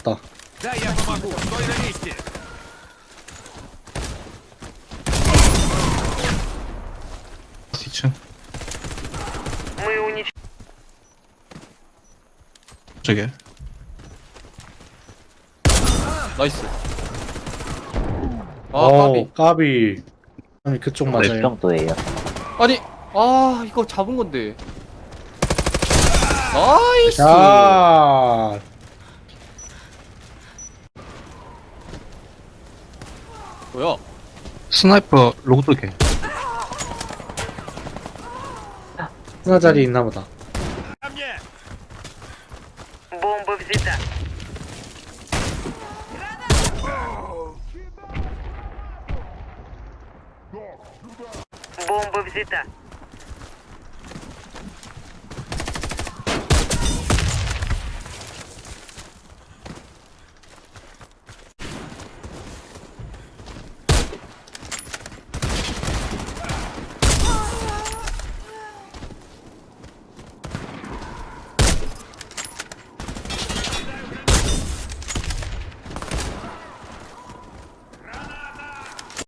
왔다. Да, я помогу. Стой на месте. 뒤층 Мы уничтожили. 저게 나이스. 아 어, 까비. 까비. 아니 그쪽 네, 맞아요. 정도예요. 아니 아 이거 잡은 건데. 나이스. 자, 뭐야? 스나이퍼 로드게 하나 자리 있나 보다. Ко мне. Бомба взята. Бомба взята.